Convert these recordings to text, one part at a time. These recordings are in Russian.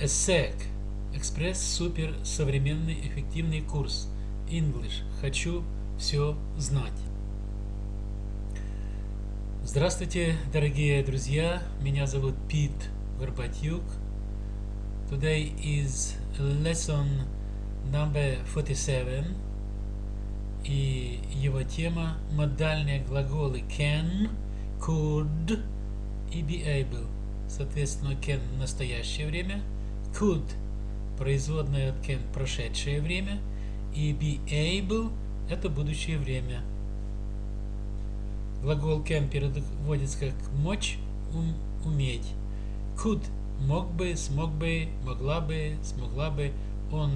ESSEC – экспресс-супер современный эффективный курс English. Хочу все знать. Здравствуйте, дорогие друзья. Меня зовут Пит Горбатюк. Today is lesson number 47. И его тема – модальные глаголы can, could и be able. Соответственно, can – настоящее время, could – производная от can – прошедшее время, и be able – это будущее время. Глагол can переводится как мочь, ум, уметь. Could – мог бы, смог бы, могла бы, смогла бы, он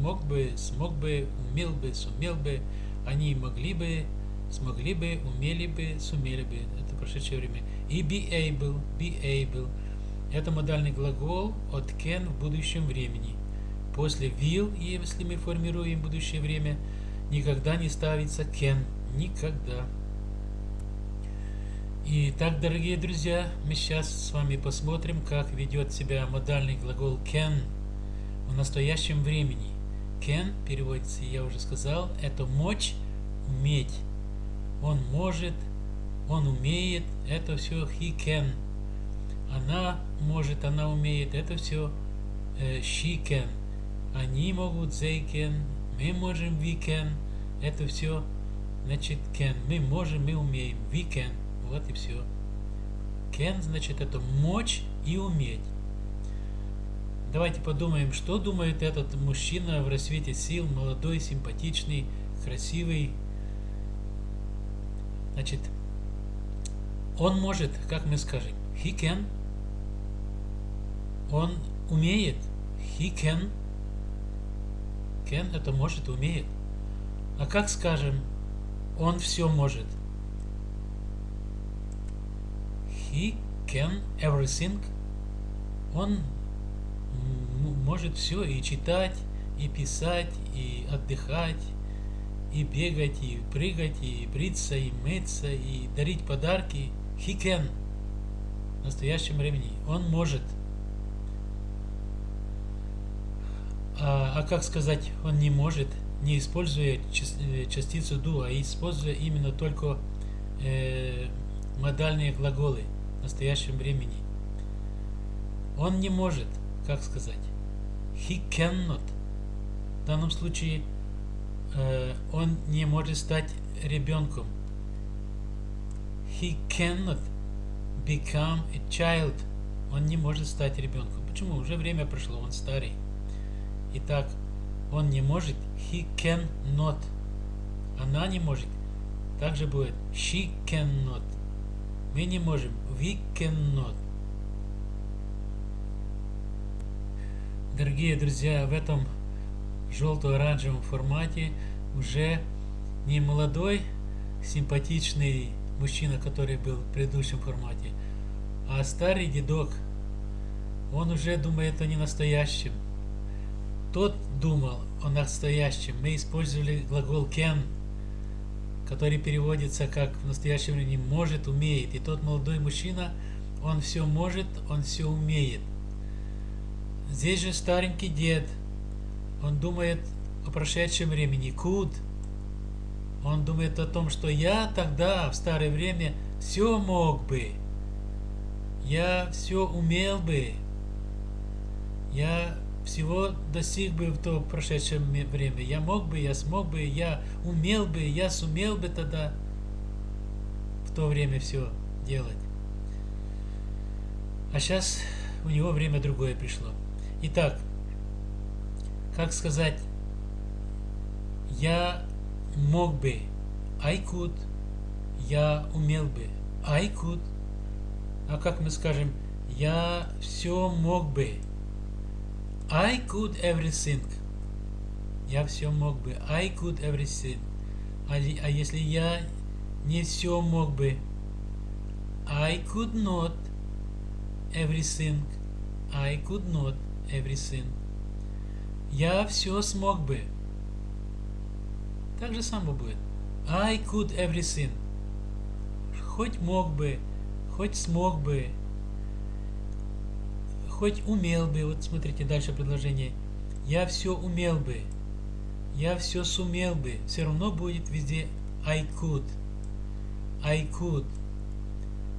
мог бы, смог бы, умел бы, сумел бы, они могли бы, смогли бы, умели бы, сумели бы. Это прошедшее время. И be able, be able. Это модальный глагол от can в будущем времени. После will, если мы формируем будущее время, никогда не ставится can. Никогда. Итак, дорогие друзья, мы сейчас с вами посмотрим, как ведет себя модальный глагол can в настоящем времени. Can переводится, я уже сказал, это мочь, уметь. Он может, он умеет, это все he can. Она может, она умеет, это все э, she can. Они могут, they can, мы можем, we can, это все значит can. Мы можем, мы умеем, we can. Вот и все. Can значит это мочь и уметь. Давайте подумаем, что думает этот мужчина в рассвете сил, молодой, симпатичный, красивый. Значит, он может, как мы скажем, he can. Он умеет, he can. Can это может, умеет. А как скажем, он все может? He can everything. Он может все и читать, и писать, и отдыхать, и бегать, и прыгать, и бриться, и мыться, и дарить подарки. He can. В настоящем времени. Он может. А, а как сказать, он не может, не используя э, частицу do, а используя именно только э, модальные глаголы в настоящем времени. Он не может как сказать, he cannot. В данном случае э, он не может стать ребенком. He cannot become a child. Он не может стать ребенком. Почему? Уже время прошло, он старый. Итак, он не может, he cannot. Она не может. Также будет she cannot. Мы не можем, we cannot. Дорогие друзья, в этом желто-оранжевом формате уже не молодой, симпатичный мужчина, который был в предыдущем формате, а старый дедок. Он уже думает о ненастоящем. Тот думал о настоящем. Мы использовали глагол can, который переводится как в настоящем времени может, умеет. И тот молодой мужчина, он все может, он все умеет. Здесь же старенький дед, он думает о прошедшем времени, could. Он думает о том, что я тогда, в старое время, все мог бы. Я все умел бы. Я всего достиг бы в то прошедшее время. Я мог бы, я смог бы, я умел бы, я сумел бы тогда в то время все делать. А сейчас у него время другое пришло. Итак, как сказать, я мог бы, I could, я умел бы, I could, а как мы скажем, я все мог бы, I could everything, я все мог бы, I could everything, а, а если я не все мог бы, I could not everything, I could not everything. Я все смог бы. Так же само будет. I could everything. Хоть мог бы, хоть смог бы, хоть умел бы, вот смотрите дальше предложение, я все умел бы, я все сумел бы, все равно будет везде I could, I could.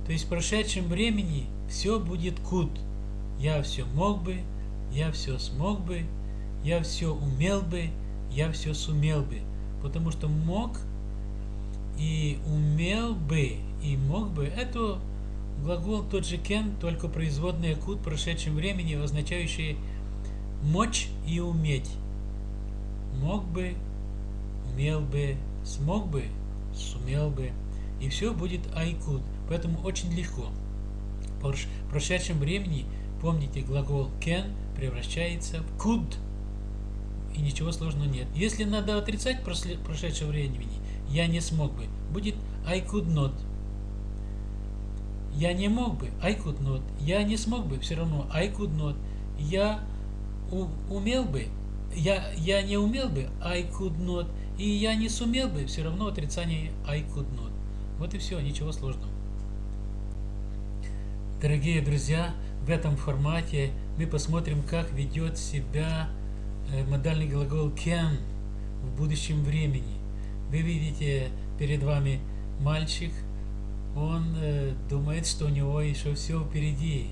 То есть в прошедшем времени все будет could. Я все мог бы, я все смог бы, я все умел бы, я все сумел бы. Потому что мог и умел бы и мог бы это глагол тот же can, только производная could в прошедшем времени, означающие мочь и уметь. Мог бы, умел бы, смог бы, сумел бы. И все будет I could. Поэтому очень легко. В прошедшем времени, помните, глагол can превращается в could. И ничего сложного нет. Если надо отрицать прошедшее времени, я не смог бы, будет I could not. Я не мог бы, I could not. Я не смог бы, все равно I could not. Я умел бы, я, я не умел бы, I could not. И я не сумел бы, все равно отрицание I could not. Вот и все, ничего сложного. Дорогие друзья, в этом формате мы посмотрим, как ведет себя э, модальный глагол can в будущем времени. Вы видите перед вами мальчик, он э, думает, что у него еще все впереди.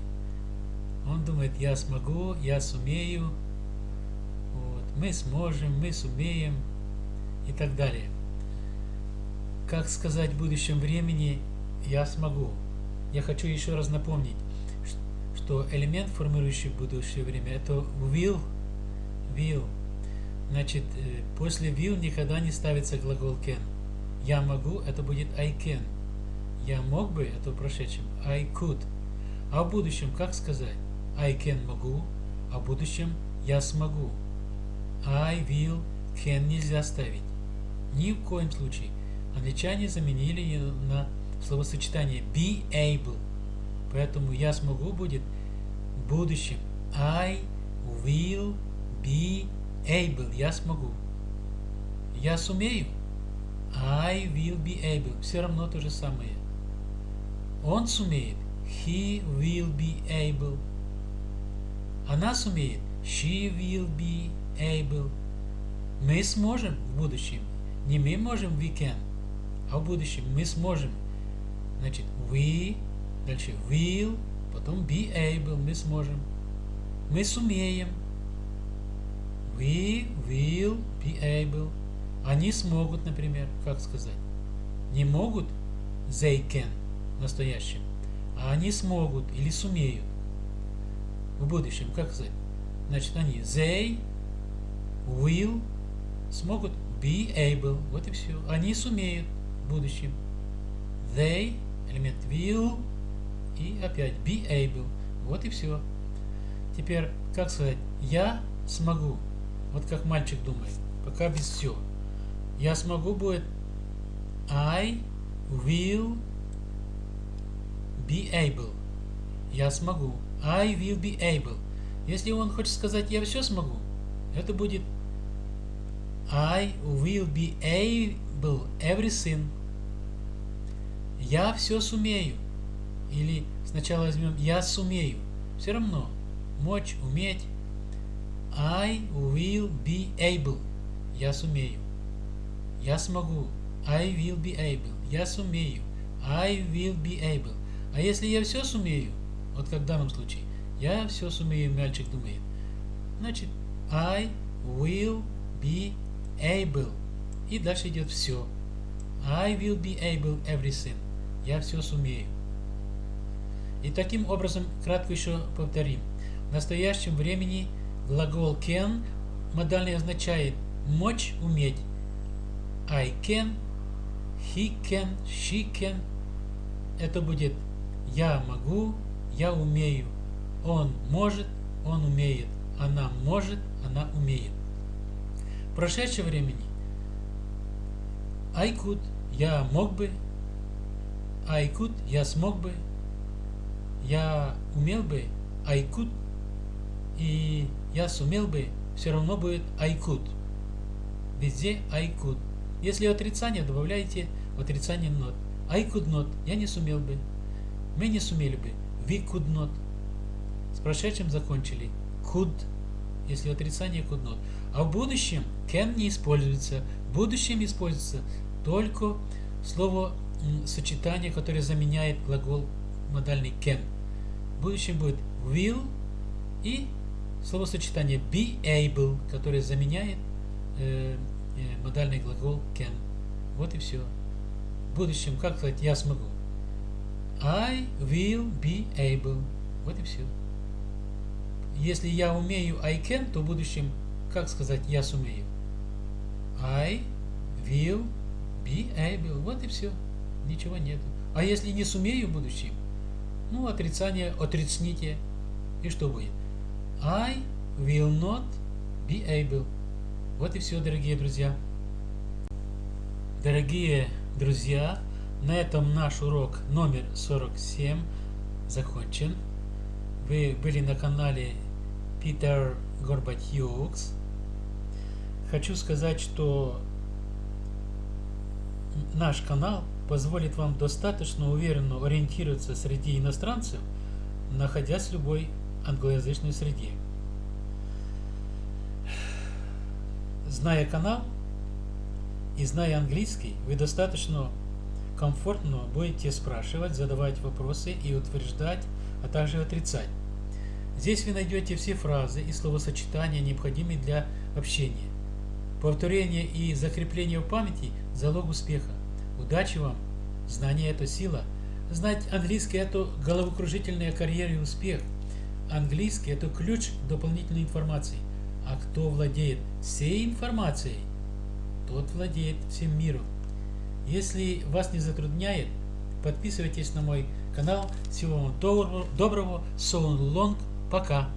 Он думает, я смогу, я сумею, вот, мы сможем, мы сумеем и так далее. Как сказать в будущем времени «я смогу»? Я хочу еще раз напомнить, что элемент, формирующий будущее время, это will, will. Значит, э, после will никогда не ставится глагол can. Я могу, это будет I can. Я мог бы, это в прошедшем, I could. А в будущем как сказать? I can могу, а в будущем я смогу. I will, can нельзя ставить. Ни в коем случае. Англичане заменили ее на словосочетание be able. Поэтому я смогу будет в будущем. I will be able. Я смогу. Я сумею. I will be able. Все равно то же самое. Он сумеет. He will be able. Она сумеет. She will be able. Мы сможем в будущем. Не мы можем, we can. А в будущем мы сможем. Значит, we, дальше will, потом be able, мы сможем. Мы сумеем. We will be able. Они смогут, например, как сказать? Не могут, they can, настоящем. А они смогут или сумеют. В будущем, как сказать? Значит, они they will смогут be able. Вот и все. Они сумеют в будущем. They, элемент will, и опять be able. Вот и все. Теперь, как сказать, я смогу. Вот как мальчик думает. Пока без всего. Я смогу будет I will be able. Я смогу. I will be able. Если он хочет сказать я все смогу, это будет I will be able everything. Я все сумею. Или сначала возьмем я сумею. Все равно. Мочь, уметь. I will be able. Я сумею. Я смогу. I will be able. Я сумею. I will be able. А если я все сумею, вот как в данном случае, я все сумею, мальчик думает. Значит, I will be able. И дальше идет все. I will be able everything. Я все сумею. И таким образом, кратко еще повторим. В настоящем времени глагол can модальный означает мочь, уметь. I can, he can, she can. Это будет я могу, я умею. Он может, он умеет. Она может, она умеет. В прошедшем времени I could, я мог бы, I could, я смог бы, я умел бы, I could, и я сумел бы, все равно будет I could. Везде I could. Если отрицание, добавляйте отрицание not. I could not, я не сумел бы. Мы не сумели бы. We could not. прошедшим закончили could, если отрицание could not. А в будущем can не используется. В будущем используется только слово сочетание, которое заменяет глагол модальный can. В будущем будет will и словосочетание be able, которое заменяет э, э, модальный глагол can. Вот и все. В будущем, как сказать, я смогу. I will be able. Вот и все. Если я умею I can, то в будущем, как сказать, я сумею? I will be able. Вот и все. Ничего нету. А если не сумею в будущем, ну, отрицание, отрицните. И что будет? I will not be able. Вот и все, дорогие друзья. Дорогие друзья, на этом наш урок номер 47 закончен. Вы были на канале Питер Горбатюкс. Хочу сказать, что наш канал позволит вам достаточно уверенно ориентироваться среди иностранцев, находясь в любой англоязычной среде. Зная канал и зная английский, вы достаточно комфортно будете спрашивать, задавать вопросы и утверждать, а также отрицать. Здесь вы найдете все фразы и словосочетания, необходимые для общения. Повторение и закрепление в памяти – залог успеха. Удачи вам! Знание – это сила. Знать английский – это головокружительная карьера и успех. Английский – это ключ дополнительной информации. А кто владеет всей информацией, тот владеет всем миром. Если вас не затрудняет, подписывайтесь на мой канал. Всего вам доброго. So long. Пока.